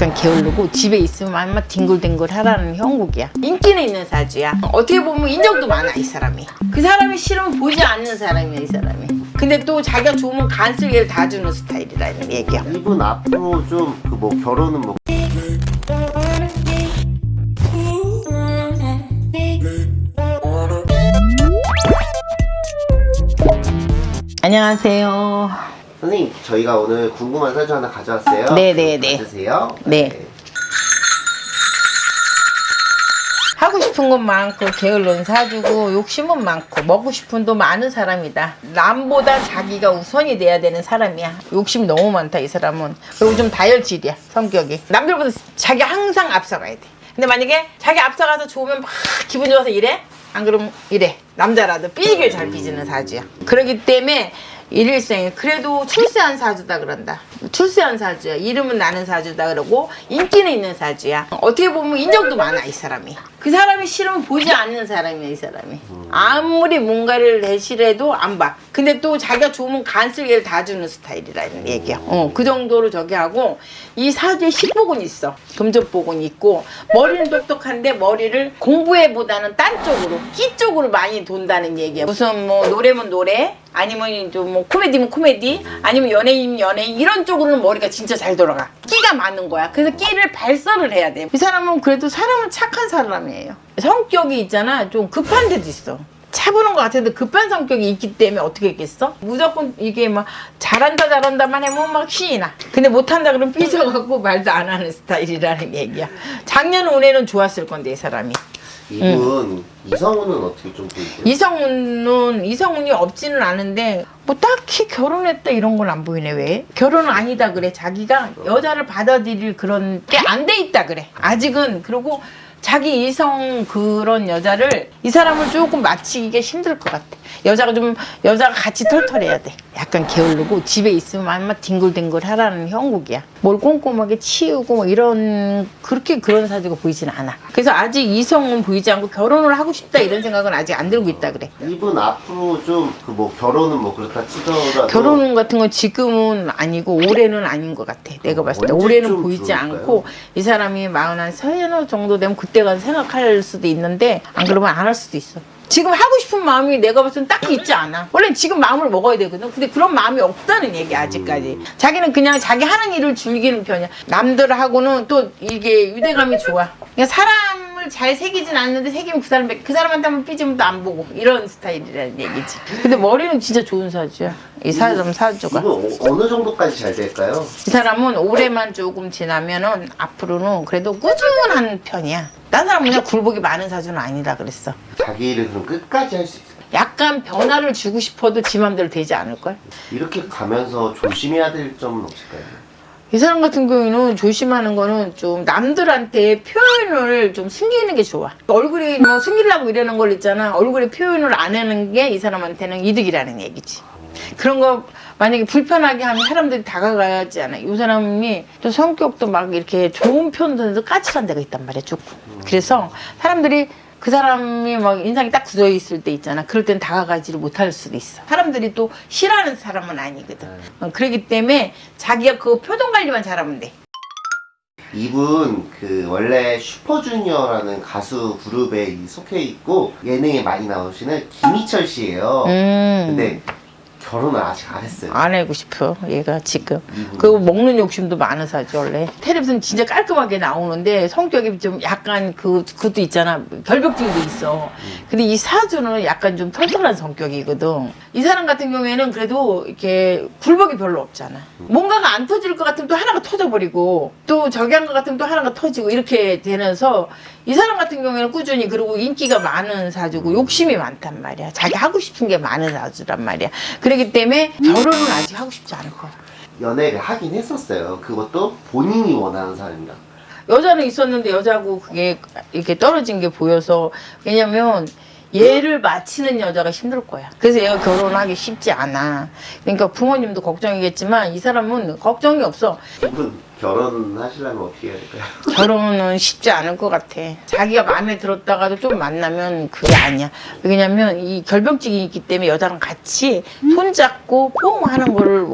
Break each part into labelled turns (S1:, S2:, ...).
S1: 약간 게으르고 집에 있으면 아마 뒹굴뒹굴 하라는 형국이야. 인기는 있는 사주야. 어떻게 보면 인정도 많아 이 사람이. 그 사람이 싫으면 보지 않는 사람이야 이 사람이. 근데 또 자기가 좋으면 간슬기를 다 주는 스타일이라는 얘기야.
S2: 이분 앞으로 좀그뭐 결혼은 뭐
S1: 안녕하세요
S2: 선생님 저희가 오늘 궁금한 사주 하나 가져왔어요.
S1: 네네네.
S2: 받으세요.
S1: 네. 하고 싶은 건 많고 게을른 사주고 욕심은 많고 먹고 싶은 도 많은 사람이다 남보다 자기가 우선이 돼야 되는 사람이야 욕심이 너무 많다 이 사람은 그리고 좀 다혈질이야 성격이 남들보다 자기 항상 앞서가야 돼 근데 만약에 자기 앞서가서 좋으면 막 기분 좋아서 이래? 안 그러면 이래 남자라도 삐지길 잘 삐지는 사주야 그렇기 때문에 일일생에 그래도 출세한 사주다 그런다. 출세한 사주야. 이름은 나는 사주다 그러고 인기는 있는 사주야. 어떻게 보면 인정도 많아 이 사람이 그 사람이 싫으면 보지 않는 사람이야 이 사람이. 아무리 뭔가를 내실해도 안봐. 근데 또 자기가 좋으면 간슬기를 다 주는 스타일이라는 얘기야. 어, 그 정도로 저기 하고 이 사주에 식복은 있어. 금전복은 있고 머리는 똑똑한데 머리를 공부해보다는 딴 쪽으로 끼 쪽으로 많이 돈다는 얘기야. 무슨 뭐 노래면 노래 아니면 좀뭐 코미디면 코미디 아니면 연예인이면 연예인 이런 쪽으로는 머리가 진짜 잘 돌아가. 끼가 많은 거야. 그래서 끼를 발설을 해야 돼이 사람은 그래도 사람은 착한 사람이 에요. 성격이 있잖아. 좀 급한 데도 있어. 차보는 것 같은데 급한 성격이 있기 때문에 어떻게 했겠어? 무조건 이게 막 잘한다 잘한다만 하면 막 신이 나. 근데 못한다 그러면 삐져갖고 말도 안 하는 스타일이라는 얘기야. 작년 올해는 좋았을 건데 이 사람이.
S2: 이분 이성우는 어떻게 좀 보이세요?
S1: 이성훈은 이성훈이 없지는 않은데 뭐 딱히 결혼했다 이런 건 안 보이네 왜? 결혼은 아니다 그래 자기가 여자를 받아들일 그런 게 안 돼 있다 그래. 아직은. 그리고 자기 이성 그런 여자를 이 사람을 조금 맞추기가 힘들 것 같아. 여자가 좀 여자가 같이 털털해야 돼. 약간 게으르고 집에 있으면 아마 뒹굴뒹굴 하라는 형국이야. 뭘 꼼꼼하게 치우고 뭐 이런 그렇게 그런 사주가 보이진 않아. 그래서 아직 이성은 보이지 않고 결혼을 하고 싶다 이런 생각은 아직 안 들고 있다 그래.
S2: 이분 앞으로 좀 그 뭐 결혼은 뭐 그렇다 치더라도
S1: 결혼 같은 건 지금은 아니고 올해는 아닌 것 같아. 내가 봤을 때 올해는 보이지
S2: 들어올까요?
S1: 않고 이 사람이 마흔 한 서너 정도 되면 그때 가서 생각할 수도 있는데 안 그러면 안 할 수도 있어. 지금 하고 싶은 마음이 내가 봤을 땐 딱히 있지 않아. 원래 지금 마음을 먹어야 되거든. 근데 그런 마음이 없다는 얘기야 아직까지. 자기는 그냥 자기 하는 일을 즐기는 편이야. 남들하고는 또 이게 유대감이 좋아. 그냥 사람을 잘 새기진 않는데 새기면 그 사람 그 사람한테 한번 삐지면 또 안 보고 이런 스타일이라는 얘기지. 근데 머리는 진짜 좋은 사주야. 이 사람 사주가.
S2: 어- 어느 정도까지 잘 될까요?
S1: 이 사람은 올해만 조금 지나면은 앞으로는 그래도 꾸준한 편이야. 딴 사람은 그냥 굴복이 많은 사주는 아니다 그랬어.
S2: 자기 일을 그럼 끝까지 할 수 있어요.
S1: 약간 변화를 주고 싶어도 지 맘대로 되지 않을걸?
S2: 이렇게 가면서 조심해야 될 점은 없을까요?
S1: 이 사람 같은 경우에는 조심하는 거는 좀 남들한테 표현을 좀 숨기는 게 좋아. 얼굴이 뭐 숨기려고 이러는 걸 있잖아. 얼굴에 표현을 안 하는 게 이 사람한테는 이득이라는 얘기지. 그런 거 만약에 불편하게 하면 사람들이 다가가야지 않아. 이 사람이 또 성격도 막 이렇게 좋은 편들도 까칠한 데가 있단 말이야, 조금. 그래서 사람들이 그 사람이 막 인상이 딱 굳어 있을 때 있잖아. 그럴 땐 다가가지를 못할 수도 있어. 사람들이 또 싫어하는 사람은 아니거든. 어, 그렇기 때문에 자기가 그 표정 관리만 잘하면 돼.
S2: 이분 그 원래 슈퍼주니어라는 가수 그룹에 속해 있고 예능에 많이 나오시는 김희철 씨예요.
S1: 음.
S2: 근데 결혼을 아직 안 했어요.
S1: 안 하고 싶어 얘가 지금. 그리고 먹는 욕심도 많은 사지 원래. 텔레비전 진짜 깔끔하게 나오는데 성격이 좀 약간 그 그것도 있잖아. 결벽증도 있어. 근데 이 사주는 약간 좀 털털한 성격이거든. 이 사람 같은 경우에는 그래도 이렇게 굴복이 별로 없잖아. 뭔가가 안 터질 것 같으면 또 하나가 터져버리고 또 저기 한 것 같으면 또 하나가 터지고 이렇게 되면서 이 사람 같은 경우에는 꾸준히 그리고 인기가 많은 사주고 욕심이 많단 말이야. 자기 하고 싶은 게 많은 사주란 말이야 그렇기 때문에 결혼은 아직 하고 싶지 않을 거야
S2: 연애를 하긴 했었어요. 그것도 본인이 원하는 사람이랑.
S1: 여자는 있었는데 여자하고 그게 이렇게 떨어진 게 보여서 왜냐면 얘를 맞히는 여자가 힘들 거야. 그래서 얘가 결혼하기 쉽지 않아. 그러니까 부모님도 걱정이겠지만 이 사람은 걱정이 없어.
S2: 결혼하시려면 어떻게 해야 될까요?
S1: 결혼은 쉽지 않을 것 같아. 자기가 마음에 들었다가도 좀 만나면 그게 아니야. 왜냐면 이 결벽증이 있기 때문에 여자랑 같이 손잡고 뽕 하는 거를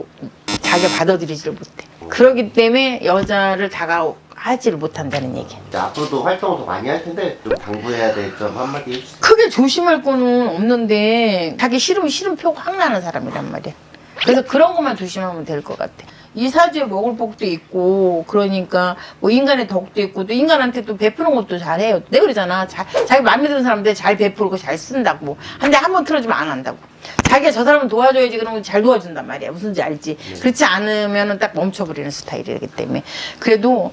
S1: 자기가 받아들이지를 못해. 그렇기 때문에 여자를 다가 하지를 못한다는 얘기.
S2: 앞으로도 활동을 더 많이 할 텐데 좀 당부해야 될 점 한마디 해주세요.
S1: 크게 조심할 거는 없는데 자기 싫으면 싫은 표확 나는 사람이란 말이야. 그래서 그런 것만 조심하면 될 것 같아. 이 사주에 먹을 복도 있고 그러니까 뭐 인간의 덕도 있고 또 인간한테 또 베푸는 것도 잘해요. 내가 그러잖아. 자, 자기 마음에 드는 사람한테 잘 베풀고 잘 쓴다고. 근데 한 번 틀어주면 안 한다고. 자기가 저 사람을 도와줘야지 그러면 잘 도와준단 말이야. 무슨지 알지? 그렇지 않으면 딱 멈춰버리는 스타일이기 때문에. 그래도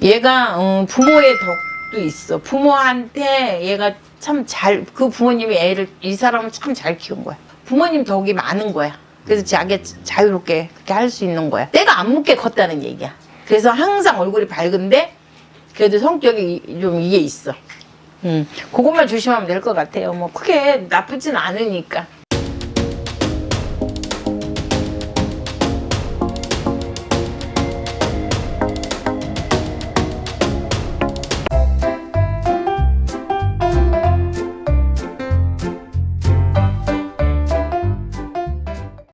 S1: 얘가 어, 부모의 덕도 있어. 부모한테 얘가 참 잘 그 부모님이 애를 이 사람을 참 잘 키운 거야. 부모님 덕이 많은 거야. 그래서 자기가 자유롭게 그렇게 할 수 있는 거야. 때가 안 묻게 컸다는 얘기야. 그래서 항상 얼굴이 밝은데 그래도 성격이 좀 이게 있어. 음, 그것만 조심하면 될 것 같아요. 뭐 크게 나쁘진 않으니까.